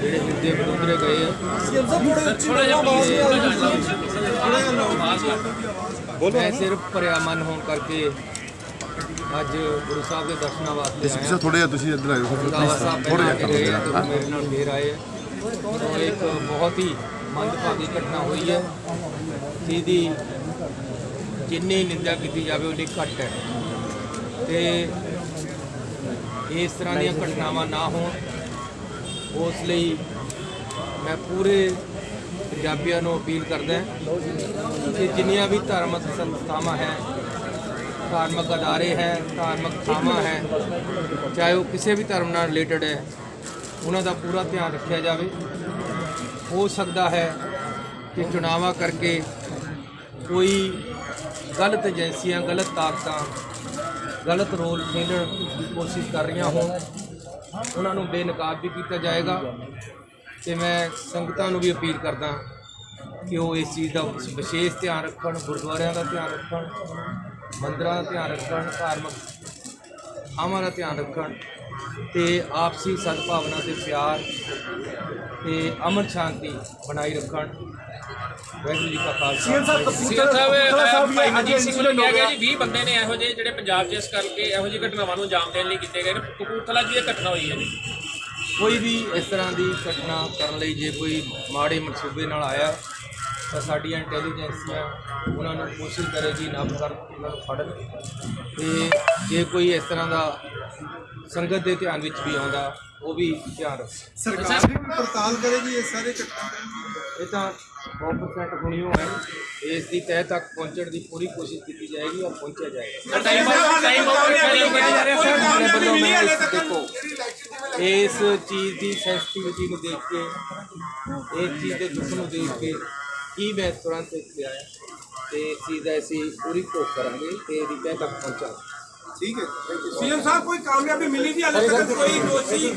ਜਿਹੜੇ ਹਿਰਦੇ ਬਰੁਦਰੇ ਗਏ ਆ। ਮੈਂ ਸਿਰਫ ਭਰਿਆ ਮਨ ਹੋਣ ਕਰਕੇ ਅੱਜ ਗੁਰੂ ਸਾਹਿਬ ਦੇ ਦਰਸ਼ਨਾਂ ਵਾਸਤੇ ਆਇਆ। ਪਿੱਛੇ ਥੋੜੇ ਜਿਹਾ ਤੁਸੀਂ ਇੱਧਰ ਆਇਓ ਥੋੜੇ ਜਿਹਾ ਮੇਰੇ ਨਾਲ ਫੇਰ ਆਏ ਆ। ਇੱਕ ਬਹੁਤ ਹੀ ਮੰਦਭਾਗੀ ਘਟਨਾ ਹੋਈ ਹੈ ਜਿਹਦੀ ਜਿੰਨੀ ਨਿੰਦਾ ਕੀਤੀ ਜਾਵੇ ਉਨੀ ਘੱਟ ਹੈ। ਤੇ ਇਸ ਤਰ੍ਹਾਂ ਦੀਆਂ ਘਟਨਾਵਾਂ ਨਾ ਹੋਣ ਉਸ ਲਈ ਮੈਂ ਪੂਰੇ ਪੰਜਾਬੀਆਂ ਨੂੰ ਅਪੀਲ ਕਰਦਾ ਕਿ ਜਿੰਨੀਆਂ ਵੀ ਧਾਰਮਿਕ ਸੰਸਥਾਵਾਂ ਹੈ, ਧਾਰਮਿਕ ਅਦਾਰੇ ਹੈ, ਧਾਰਮਿਕ ਥਾਵਾਂ ਹੈ, ਚਾਹੇ ਉਹ ਕਿਸੇ ਵੀ ਧਰਮ ਨਾਲ ਰਿਲੇਟਡ ਹੈ, ਉਹਨਾਂ ਦਾ ਪੂਰਾ ਧਿਆਨ ਰੱਖਿਆ ਜਾਵੇ। ਹੋ ਸਕਦਾ ਹੈ ਕਿ ਚੁਣਾਵਾਂ ਕਰਕੇ ਕੋਈ ਗਲਤ ਏਜੰਸੀਆਂ, ਗਲਤ ਤਾਕਤਾਂ, ਗਲਤ ਰੋਲ ਖੇਡਣ ਦੀ ਕੋਸ਼ਿਸ਼ ਕਰ ਰਹੀਆਂ ਹੋਣ। ਉਹਨਾਂ ਨੂੰ ਬੇਨਕਾਬ ਵੀ ਕੀਤਾ ਜਾਏਗਾ ਤੇ ਮੈਂ ਸੰਗਤਾਂ ਨੂੰ ਵੀ ਅਪੀਲ ਕਰਦਾ ਕਿ ਉਹ ਇਸ ਚੀਜ਼ ਦਾ ਵਿਸ਼ੇਸ਼ ਧਿਆਨ ਰੱਖਣ, ਗੁਰਦੁਆਰਿਆਂ ਦਾ ਧਿਆਨ ਰੱਖਣ, ਮੰਦਰਾਂ ਦਾ ਧਿਆਨ ਰੱਖਣ, ਧਾਰਮਿਕ ਥਾਵਾਂ ਦਾ ਧਿਆਨ ਰੱਖਣ ਤੇ ਆਪਸੀ ਸਦਭਾਵਨਾ ਤੇ ਪਿਆਰ ਤੇ ਅਮਨ ਸ਼ਾਂਤੀ ਬਣਾਈ ਰੱਖਣ। ਵਾਹਿਗੁਰੂ ਜੀ ਕਾ ਖਾਲਸਾ। ਸੀਐਮ ਸਾਹਿਬ ਭਾਈ ਮਨਜੀਤ ਸਿੰਘ ਵੱਲੋਂ ਕਿਹਾ ਗਿਆ ਜੀ 20 ਬੰਦੇ ਨੇ ਇਹੋ ਜਿਹੇ ਜਿਹੜੇ ਪੰਜਾਬ 'ਚ ਇਸ ਕਰਕੇ ਇਹੋ ਜਿਹੀ ਘਟਨਾਵਾਂ ਨੂੰ ਅੰਜਾਮ ਦੇਣ ਲਈ ਕੀਤੇ ਗਏ ਨੇ। ਕਪੂਰਥਲਾ 'ਚ ਵੀ ਇਹ ਘਟਨਾ ਹੋਈ ਹੈ ਜੀ। ਕੋਈ ਵੀ ਇਸ ਤਰ੍ਹਾਂ ਦੀ ਘਟਨਾ ਕਰਨ ਲਈ ਜੇ ਕੋਈ ਮਾੜੇ ਮਨਸੂਬੇ ਨਾਲ ਆਇਆ ਤਾਂ ਸਾਡੀਆਂ ਇੰਟੈਲੀਜੈਂਸੀਆਂ ਉਹਨਾਂ ਨੂੰ ਕੋਸ਼ਿਸ਼ ਕਰੇਗੀ ਨੱਪ ਕਰ ਉਹਨਾਂ ਨੂੰ ਫੜਨ। ਤੇ ਜੇ ਕੋਈ ਇਸ ਤਰ੍ਹਾਂ ਦਾ ਸੰਗਤ ਦੇ ਧਿਆਨ ਵਿੱਚ ਵੀ ਆਉਂਦਾ ਉਹ ਵੀ ਧਿਆਨ ਰੱਖੇ। ਸਰਕਾਰ ਵੀ ਪੜਤਾਲ ਕਰੇਗੀ ਇਹ ਸਾਰੇ ਘਟਨਾ ਇਹ ਤਾਂ 100% ਹੁਣਿਓ ਹੈ ਇਸ ਦੀ ਤਹਿ ਤੱਕ ਪਹੁੰਚਣ ਦੀ ਪੂਰੀ ਕੋਸ਼ਿਸ਼ ਕੀਤੀ ਜਾਏਗੀ ਔਰ ਪਹੁੰਚਿਆ ਜਾਏਗਾ। ਟਾਈਮ ਟਾਈਮ ਓਵਰ ਜਾ ਰਿਹਾ ਸਰ ਆਪਣੇ ਵੱਲੋਂ ਮੈਂ ਇਸ ਦੇਖੋ ਇਸ ਚੀਜ਼ ਦੀ ਸੈਂਸਿਟੀਵਿਟੀ ਨੂੰ ਦੇਖ ਕੇ ਇਸ ਚੀਜ਼ ਦੇ ਦੁੱਖ ਨੂੰ ਦੇਖ ਕੇ ਕੀ ਮੈਂ ਤੁਰੰਤ ਇੱਥੇ ਆਇਆ ਤੇ ਇਸ ਚੀਜ਼ ਦਾ ਅਸੀਂ ਪੂਰੀ ਕੋਸ਼ਿਸ਼ ਕਰਾਂਗੇ ਤੇ ਇਹਦੀ ਤਹਿ ਤੱਕ ਪਹੁੰਚਾਂਗੇ। ਠੀਕ ਹੈ। ਸੀਐਮ ਸਾਹਿਬ ਕੋਈ ਕਾਮਯਾਬੀ ਮਿਲੀ ਨਹੀਂ ਹਾਲੇ ਤੱਕ ਕੋਈ ਦੋਸ਼ੀ